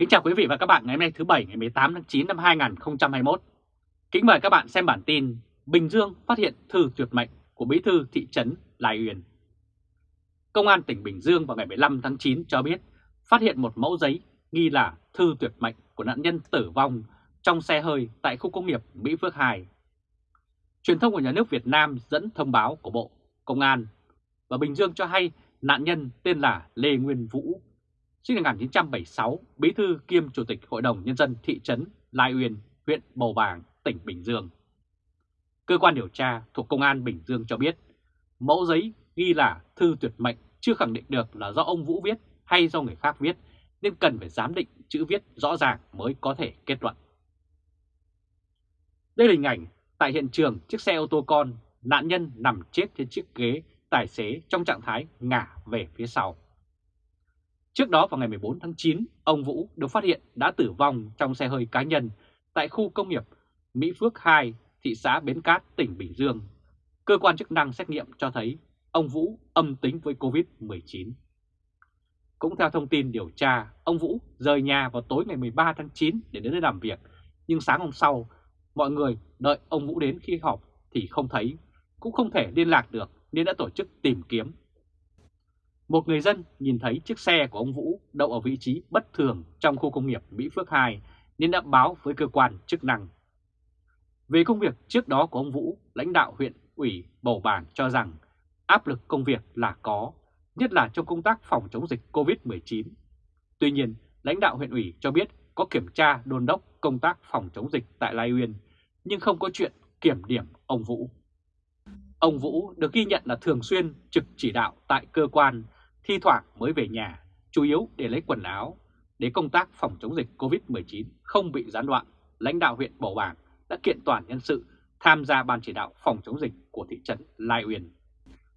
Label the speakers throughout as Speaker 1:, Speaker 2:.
Speaker 1: Kính chào quý vị và các bạn ngày hôm nay thứ Bảy ngày 18 tháng 9 năm 2021. Kính mời các bạn xem bản tin Bình Dương phát hiện thư tuyệt mệnh của bí thư thị trấn Lai Uyên. Công an tỉnh Bình Dương vào ngày 15 tháng 9 cho biết phát hiện một mẫu giấy nghi là thư tuyệt mệnh của nạn nhân tử vong trong xe hơi tại khu công nghiệp Mỹ Phước 2. Truyền thông của nhà nước Việt Nam dẫn thông báo của Bộ Công an và Bình Dương cho hay nạn nhân tên là Lê Nguyên Vũ, sinh năm 1976, bí thư kiêm chủ tịch Hội đồng Nhân dân thị trấn Lai Uyên, huyện Bầu Bàng, tỉnh Bình Dương. Cơ quan điều tra thuộc Công an Bình Dương cho biết, mẫu giấy ghi là thư tuyệt mệnh chưa khẳng định được là do ông Vũ viết hay do người khác viết, nên cần phải giám định chữ viết rõ ràng mới có thể kết luận. Đây là hình ảnh tại hiện trường chiếc xe ô tô con, nạn nhân nằm chết trên chiếc ghế tài xế trong trạng thái ngả về phía sau. Trước đó vào ngày 14 tháng 9, ông Vũ được phát hiện đã tử vong trong xe hơi cá nhân tại khu công nghiệp Mỹ Phước 2, thị xã Bến Cát, tỉnh Bình Dương. Cơ quan chức năng xét nghiệm cho thấy ông Vũ âm tính với Covid-19. Cũng theo thông tin điều tra, ông Vũ rời nhà vào tối ngày 13 tháng 9 để đến nơi làm việc, nhưng sáng hôm sau, mọi người đợi ông Vũ đến khi họp thì không thấy, cũng không thể liên lạc được nên đã tổ chức tìm kiếm. Một người dân nhìn thấy chiếc xe của ông Vũ đậu ở vị trí bất thường trong khu công nghiệp Mỹ Phước 2 nên đã báo với cơ quan chức năng. Về công việc trước đó của ông Vũ, lãnh đạo huyện ủy Bầu bàn cho rằng áp lực công việc là có, nhất là trong công tác phòng chống dịch COVID-19. Tuy nhiên, lãnh đạo huyện ủy cho biết có kiểm tra đôn đốc công tác phòng chống dịch tại Lai Uyên, nhưng không có chuyện kiểm điểm ông Vũ. Ông Vũ được ghi nhận là thường xuyên trực chỉ đạo tại cơ quan, thi thoảng mới về nhà, chủ yếu để lấy quần áo. Để công tác phòng chống dịch COVID-19 không bị gián đoạn, lãnh đạo huyện Bầu Bàng đã kiện toàn nhân sự tham gia ban chỉ đạo phòng chống dịch của thị trấn Lai Uyên.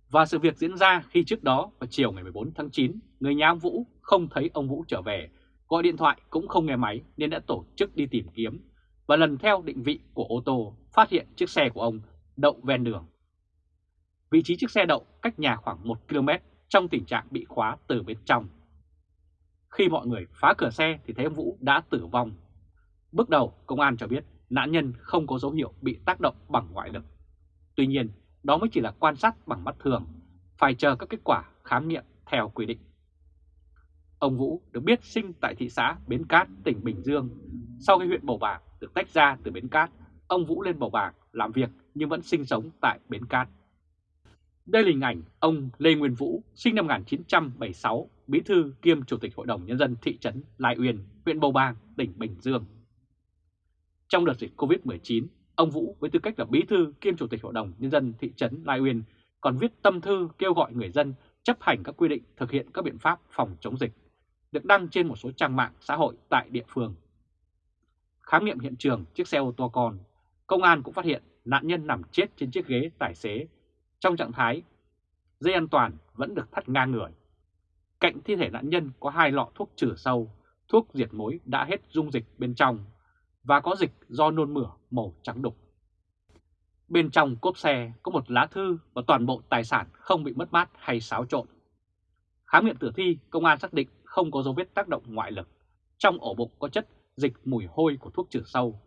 Speaker 1: Và sự việc diễn ra khi trước đó vào chiều ngày 14 tháng 9, người nhà ông Vũ không thấy ông Vũ trở về, gọi điện thoại cũng không nghe máy nên đã tổ chức đi tìm kiếm và lần theo định vị của ô tô phát hiện chiếc xe của ông đậu ven đường. Vị trí chiếc xe đậu cách nhà khoảng 1 km trong tình trạng bị khóa từ bên trong. Khi mọi người phá cửa xe thì thấy ông Vũ đã tử vong. Bước đầu, công an cho biết nạn nhân không có dấu hiệu bị tác động bằng ngoại lực. Tuy nhiên, đó mới chỉ là quan sát bằng mắt thường, phải chờ các kết quả khám nghiệm theo quy định. Ông Vũ được biết sinh tại thị xã Bến Cát, tỉnh Bình Dương. Sau khi huyện Bầu Bàng được tách ra từ Bến Cát, ông Vũ lên Bầu Bàng làm việc nhưng vẫn sinh sống tại Bến Cát. Đây là hình ảnh ông Lê Nguyên Vũ, sinh năm 1976, bí thư kiêm chủ tịch Hội đồng Nhân dân thị trấn Lai Uyên, huyện Bầu Bàng, tỉnh Bình Dương. Trong đợt dịch Covid-19, ông Vũ với tư cách là bí thư kiêm chủ tịch Hội đồng Nhân dân thị trấn Lai Uyên còn viết tâm thư kêu gọi người dân chấp hành các quy định thực hiện các biện pháp phòng chống dịch, được đăng trên một số trang mạng xã hội tại địa phương. Khám nghiệm hiện trường chiếc xe ô tô con, công an cũng phát hiện nạn nhân nằm chết trên chiếc ghế tài xế trong trạng thái dây an toàn vẫn được thắt ngang người. Cạnh thi thể nạn nhân có hai lọ thuốc trừ sâu, thuốc diệt mối đã hết dung dịch bên trong và có dịch do nôn mửa màu trắng đục. Bên trong cốp xe có một lá thư và toàn bộ tài sản không bị mất mát hay xáo trộn. Khám nghiệm tử thi, công an xác định không có dấu vết tác động ngoại lực. Trong ổ bụng có chất dịch mùi hôi của thuốc trừ sâu.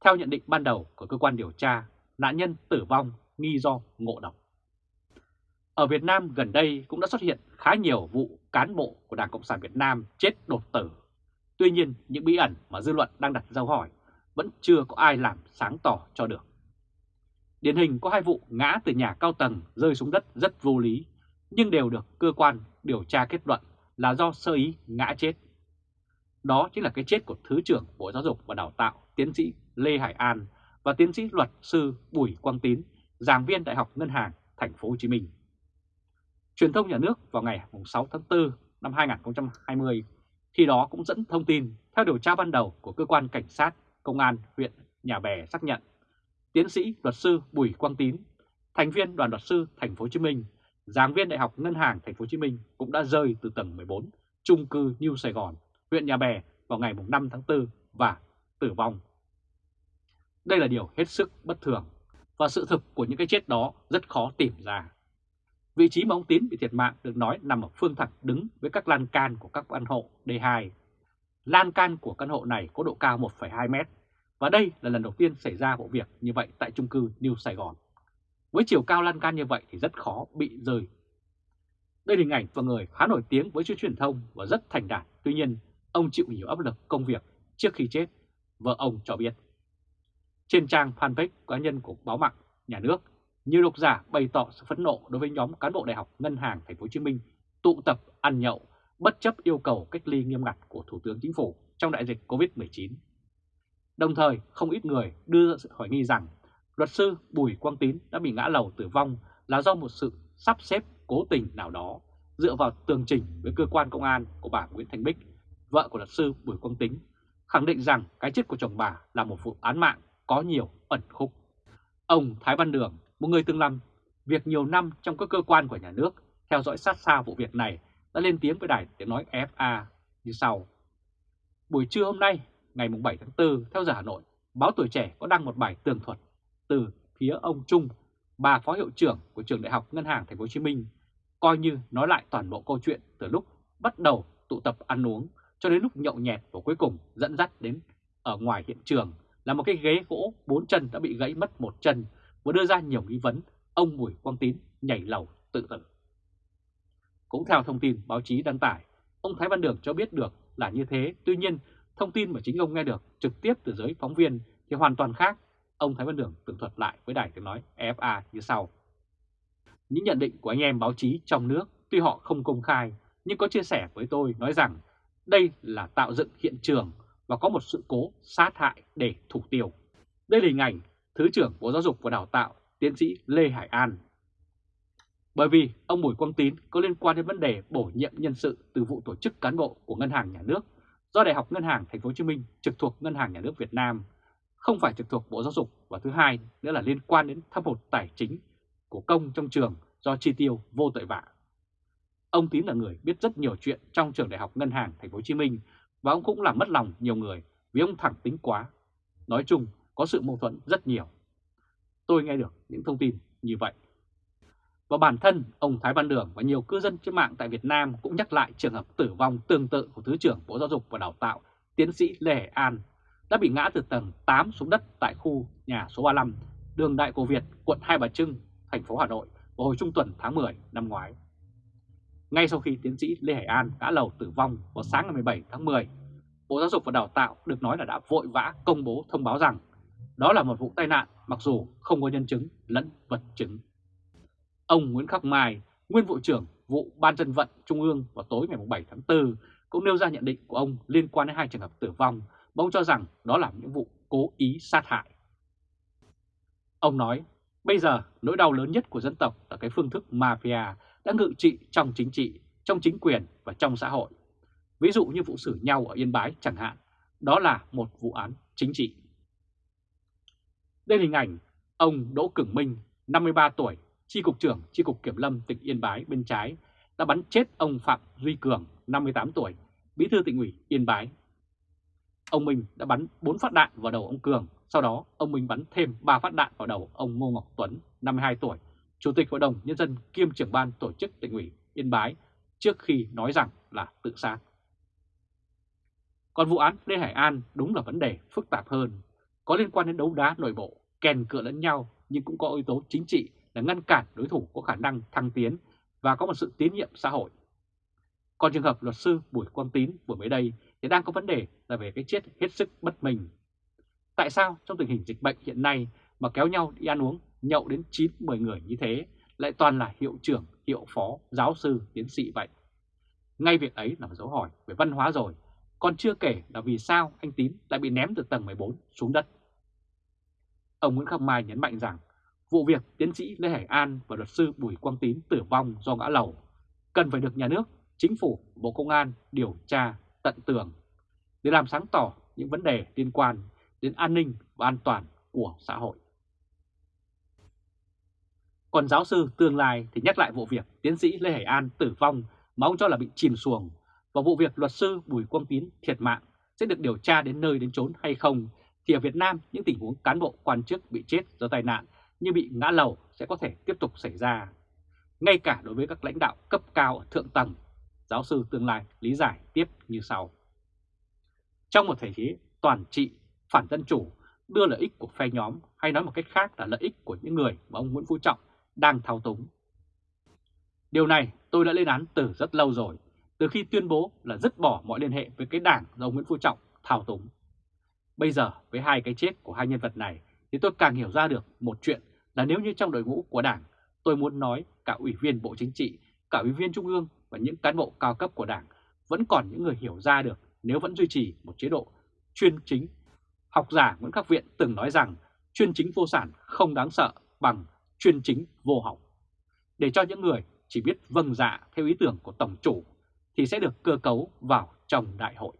Speaker 1: Theo nhận định ban đầu của cơ quan điều tra, nạn nhân tử vong nghi do ngộ độc. Ở Việt Nam gần đây cũng đã xuất hiện khá nhiều vụ cán bộ của Đảng Cộng sản Việt Nam chết đột tử. Tuy nhiên, những bí ẩn mà dư luận đang đặt dấu hỏi vẫn chưa có ai làm sáng tỏ cho được. Điển hình có hai vụ ngã từ nhà cao tầng rơi xuống đất rất vô lý, nhưng đều được cơ quan điều tra kết luận là do sơ ý ngã chết. Đó chính là cái chết của Thứ trưởng Bộ Giáo dục và Đào tạo tiến sĩ Lê Hải An và tiến sĩ luật sư Bùi Quang Tín giảng viên Đại học Ngân hàng Thành phố Hồ Chí Minh. Truyền thông nhà nước vào ngày 6 tháng 4 năm 2020 khi đó cũng dẫn thông tin theo điều tra ban đầu của cơ quan cảnh sát công an huyện Nhà Bè xác nhận tiến sĩ luật sư Bùi Quang Tín, thành viên đoàn luật sư Thành phố Hồ Chí Minh, giảng viên Đại học Ngân hàng Thành phố Hồ Chí Minh cũng đã rơi từ tầng 14 trung cư New Sài Gòn, huyện Nhà Bè vào ngày 5 tháng 4 và tử vong. Đây là điều hết sức bất thường và sự thực của những cái chết đó rất khó tìm ra. Vị trí mà ông Tín bị thiệt mạng được nói nằm ở phương thẳng đứng với các lan can của các căn hộ D2. Lan can của căn hộ này có độ cao 1,2 mét và đây là lần đầu tiên xảy ra vụ việc như vậy tại chung cư New Sài Gòn. Với chiều cao lan can như vậy thì rất khó bị rơi. Đây là hình ảnh và người khá nổi tiếng với chuyên truyền thông và rất thành đạt. Tuy nhiên, ông chịu nhiều áp lực công việc trước khi chết, vợ ông cho biết. Trên trang fanpage cá nhân của báo mạng nhà nước, nhiều độc giả bày tỏ sự phẫn nộ đối với nhóm cán bộ đại học Ngân hàng Thành phố Hồ Chí Minh tụ tập ăn nhậu bất chấp yêu cầu cách ly nghiêm ngặt của Thủ tướng Chính phủ trong đại dịch COVID-19. Đồng thời, không ít người đưa ra sự hỏi nghi rằng luật sư Bùi Quang Tín đã bị ngã lầu tử vong là do một sự sắp xếp cố tình nào đó dựa vào tường trình với cơ quan công an của bà Nguyễn Thanh Bích, vợ của luật sư Bùi Quang Tín, khẳng định rằng cái chết của chồng bà là một vụ án mạng có nhiều ẩn khúc. Ông Thái Văn Đường, một người từng làm việc nhiều năm trong các cơ quan của nhà nước, theo dõi sát sao vụ việc này, đã lên tiếng với đài tiếng nói FA như sau. Buổi trưa hôm nay, ngày 7 tháng 4, theo giờ Hà Nội, báo Tuổi Trẻ có đăng một bài tường thuật từ phía ông Trung, bà phó hiệu trưởng của trường đại học Ngân hàng Thành phố Hồ Chí Minh, coi như nói lại toàn bộ câu chuyện từ lúc bắt đầu tụ tập ăn uống cho đến lúc nhậu nhẹt và cuối cùng dẫn dắt đến ở ngoài hiện trường là một cái ghế gỗ bốn chân đã bị gãy mất một chân và đưa ra nhiều nghi vấn ông Bùi Quang Tín nhảy lầu tự tử. Cũng theo thông tin báo chí đăng tải, ông Thái Văn Đường cho biết được là như thế, tuy nhiên thông tin mà chính ông nghe được trực tiếp từ giới phóng viên thì hoàn toàn khác. Ông Thái Văn Đường tường thuật lại với đài tiếng nói FA như sau. Những nhận định của anh em báo chí trong nước tuy họ không công khai nhưng có chia sẻ với tôi nói rằng đây là tạo dựng hiện trường và có một sự cố sát hại để thủ tiêu. Đây là hình ảnh Thứ trưởng Bộ Giáo dục và Đào tạo tiến sĩ Lê Hải An. Bởi vì ông Bùi Quang Tín có liên quan đến vấn đề bổ nhiệm nhân sự từ vụ tổ chức cán bộ của Ngân hàng Nhà nước do Đại học Ngân hàng Thành phố Hồ Chí Minh trực thuộc Ngân hàng Nhà nước Việt Nam, không phải trực thuộc Bộ Giáo dục và thứ hai nữa là liên quan đến thâm hụt tài chính của công trong trường do chi tiêu vô tội vạ. Ông Tín là người biết rất nhiều chuyện trong trường Đại học Ngân hàng Thành phố Hồ Chí Minh và ông cũng làm mất lòng nhiều người vì ông thẳng tính quá. Nói chung có sự mâu thuẫn rất nhiều. Tôi nghe được những thông tin như vậy. Và bản thân ông Thái Văn Đường và nhiều cư dân trên mạng tại Việt Nam cũng nhắc lại trường hợp tử vong tương tự của Thứ trưởng Bộ Giáo dục và Đào tạo tiến sĩ Lê Hải An đã bị ngã từ tầng 8 xuống đất tại khu nhà số 35 đường Đại Cổ Việt, quận Hai Bà Trưng, thành phố Hà Nội vào hồi trung tuần tháng 10 năm ngoái. Ngay sau khi tiến sĩ Lê Hải An đã lầu tử vong vào sáng ngày 17 tháng 10, Bộ Giáo dục và Đào tạo được nói là đã vội vã công bố thông báo rằng đó là một vụ tai nạn mặc dù không có nhân chứng lẫn vật chứng. Ông Nguyễn Khắc Mai, nguyên vụ trưởng vụ Ban dân vận Trung ương vào tối ngày 7 tháng 4 cũng nêu ra nhận định của ông liên quan đến hai trường hợp tử vong và ông cho rằng đó là những vụ cố ý sát hại. Ông nói, bây giờ nỗi đau lớn nhất của dân tộc là cái phương thức mafia đã ngự trị trong chính trị, trong chính quyền và trong xã hội. Ví dụ như vụ xử nhau ở Yên Bái chẳng hạn, đó là một vụ án chính trị. Đây là hình ảnh ông Đỗ Cửng Minh, 53 tuổi, Chi cục trưởng Chi cục Kiểm lâm tỉnh Yên Bái bên trái, đã bắn chết ông Phạm Duy Cường, 58 tuổi, bí thư tỉnh ủy Yên Bái. Ông Minh đã bắn 4 phát đạn vào đầu ông Cường, sau đó ông Minh bắn thêm 3 phát đạn vào đầu ông Ngô Ngọc Tuấn, 52 tuổi, Chủ tịch Hội đồng Nhân dân kiêm trưởng ban tổ chức tỉnh ủy Yên Bái trước khi nói rằng là tự sát. Còn vụ án Lê Hải An đúng là vấn đề phức tạp hơn, có liên quan đến đấu đá nội bộ, kèn cựa lẫn nhau nhưng cũng có yếu tố chính trị là ngăn cản đối thủ có khả năng thăng tiến và có một sự tín nhiệm xã hội. Còn trường hợp luật sư Bùi Quang Tín vừa mới đây thì đang có vấn đề là về cái chết hết sức bất mình. Tại sao trong tình hình dịch bệnh hiện nay mà kéo nhau đi ăn uống nhậu đến 9-10 người như thế lại toàn là hiệu trưởng, hiệu phó, giáo sư, tiến sĩ vậy? Ngay việc ấy là một dấu hỏi về văn hóa rồi, còn chưa kể là vì sao anh Tín lại bị ném từ tầng 14 xuống đất. Ông Nguyễn Khắc Mai nhấn mạnh rằng vụ việc tiến sĩ Lê Hải An và luật sư Bùi Quang Tín tử vong do ngã lầu cần phải được nhà nước, chính phủ, Bộ Công an điều tra tận tường để làm sáng tỏ những vấn đề liên quan đến an ninh và an toàn của xã hội. Còn giáo sư tương lai thì nhắc lại vụ việc tiến sĩ Lê Hải An tử vong mà ông cho là bị chìm xuồng và vụ việc luật sư Bùi Quang Tín thiệt mạng sẽ được điều tra đến nơi đến chốn hay không thì ở Việt Nam những tình huống cán bộ quan chức bị chết do tai nạn như bị ngã lầu sẽ có thể tiếp tục xảy ra. Ngay cả đối với các lãnh đạo cấp cao ở thượng tầng, giáo sư tương lai lý giải tiếp như sau. trong một thể chế toàn trị, phản dân chủ, đưa lợi ích của phe nhóm hay nói một cách khác là lợi ích của những người mà ông Nguyễn Phú Trọng đang thao túng. Điều này tôi đã lên án từ rất lâu rồi, từ khi tuyên bố là dứt bỏ mọi liên hệ với cái đảng do Nguyễn Phú Trọng thao túng. Bây giờ với hai cái chết của hai nhân vật này thì tôi càng hiểu ra được một chuyện là nếu như trong đội ngũ của đảng tôi muốn nói cả ủy viên Bộ Chính trị, cả ủy viên Trung ương và những cán bộ cao cấp của đảng vẫn còn những người hiểu ra được nếu vẫn duy trì một chế độ chuyên chính. Học giả Nguyễn Khắc Viện từng nói rằng chuyên chính vô sản không đáng sợ bằng chuyên chính vô học. Để cho những người chỉ biết vâng dạ theo ý tưởng của Tổng chủ thì sẽ được cơ cấu vào trong đại hội.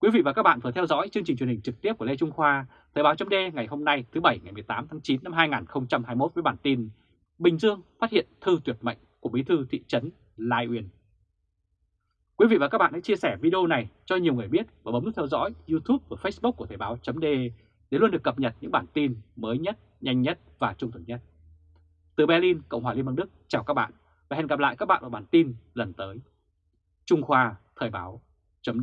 Speaker 1: Quý vị và các bạn vừa theo dõi chương trình truyền hình trực tiếp của Lê Trung Khoa, Thời báo chấm ngày hôm nay thứ Bảy ngày 18 tháng 9 năm 2021 với bản tin Bình Dương phát hiện thư tuyệt mệnh của bí thư thị trấn Lai Uyên. Quý vị và các bạn hãy chia sẻ video này cho nhiều người biết và bấm nút theo dõi YouTube và Facebook của Thời báo chấm để luôn được cập nhật những bản tin mới nhất, nhanh nhất và trung thực nhất. Từ Berlin, Cộng hòa Liên bang Đức, chào các bạn và hẹn gặp lại các bạn ở bản tin lần tới. Trung Khoa Thời báo chấm